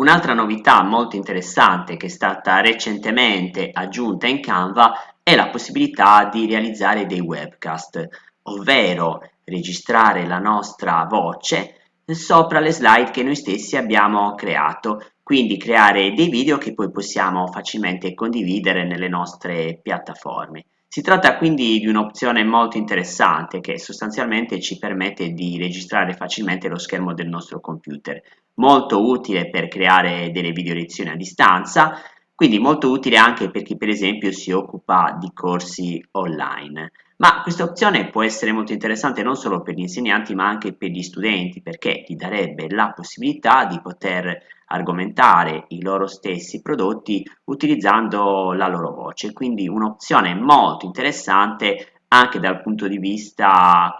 Un'altra novità molto interessante che è stata recentemente aggiunta in Canva è la possibilità di realizzare dei webcast, ovvero registrare la nostra voce sopra le slide che noi stessi abbiamo creato, quindi creare dei video che poi possiamo facilmente condividere nelle nostre piattaforme. Si tratta quindi di un'opzione molto interessante che sostanzialmente ci permette di registrare facilmente lo schermo del nostro computer, molto utile per creare delle video lezioni a distanza, quindi molto utile anche per chi per esempio si occupa di corsi online. Ma questa opzione può essere molto interessante non solo per gli insegnanti ma anche per gli studenti perché gli darebbe la possibilità di poter argomentare i loro stessi prodotti utilizzando la loro voce, quindi un'opzione molto interessante anche dal punto di vista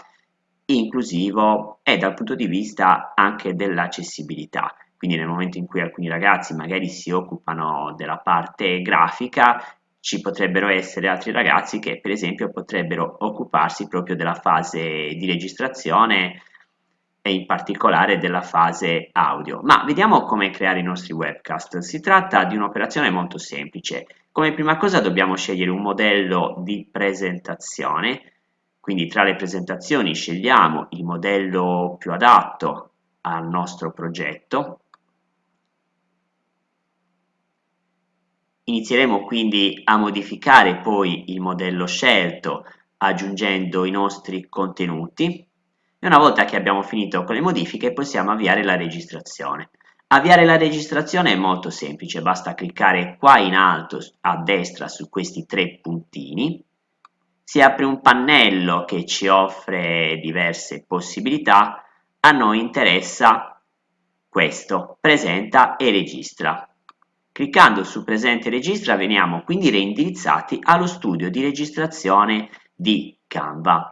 inclusivo e dal punto di vista anche dell'accessibilità. Quindi nel momento in cui alcuni ragazzi magari si occupano della parte grafica, ci potrebbero essere altri ragazzi che per esempio potrebbero occuparsi proprio della fase di registrazione e in particolare della fase audio. Ma vediamo come creare i nostri webcast. Si tratta di un'operazione molto semplice. Come prima cosa dobbiamo scegliere un modello di presentazione, quindi tra le presentazioni scegliamo il modello più adatto al nostro progetto Inizieremo quindi a modificare poi il modello scelto aggiungendo i nostri contenuti e una volta che abbiamo finito con le modifiche possiamo avviare la registrazione. Avviare la registrazione è molto semplice, basta cliccare qua in alto a destra su questi tre puntini, si apre un pannello che ci offre diverse possibilità, a noi interessa questo, presenta e registra. Cliccando su presente registra veniamo quindi reindirizzati allo studio di registrazione di Canva.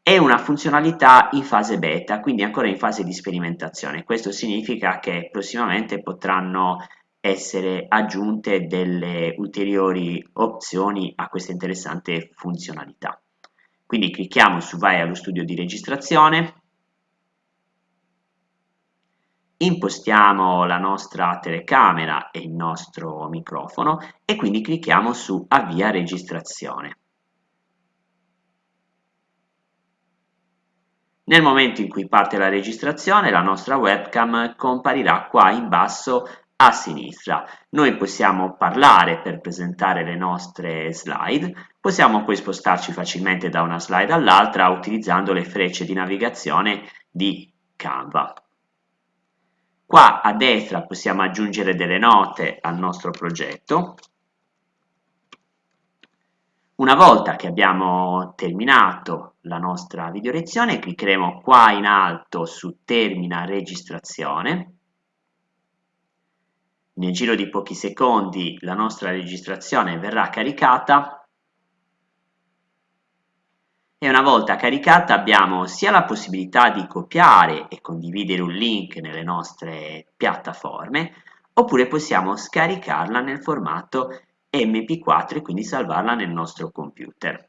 È una funzionalità in fase beta, quindi ancora in fase di sperimentazione. Questo significa che prossimamente potranno essere aggiunte delle ulteriori opzioni a questa interessante funzionalità. Quindi clicchiamo su vai allo studio di registrazione, impostiamo la nostra telecamera e il nostro microfono e quindi clicchiamo su avvia registrazione. Nel momento in cui parte la registrazione la nostra webcam comparirà qua in basso a sinistra. Noi possiamo parlare per presentare le nostre slide, possiamo poi spostarci facilmente da una slide all'altra utilizzando le frecce di navigazione di Canva. Qua a destra possiamo aggiungere delle note al nostro progetto. Una volta che abbiamo terminato la nostra video lezione, cliccheremo qua in alto su Termina registrazione. Nel giro di pochi secondi la nostra registrazione verrà caricata e una volta caricata abbiamo sia la possibilità di copiare e condividere un link nelle nostre piattaforme oppure possiamo scaricarla nel formato mp4 e quindi salvarla nel nostro computer.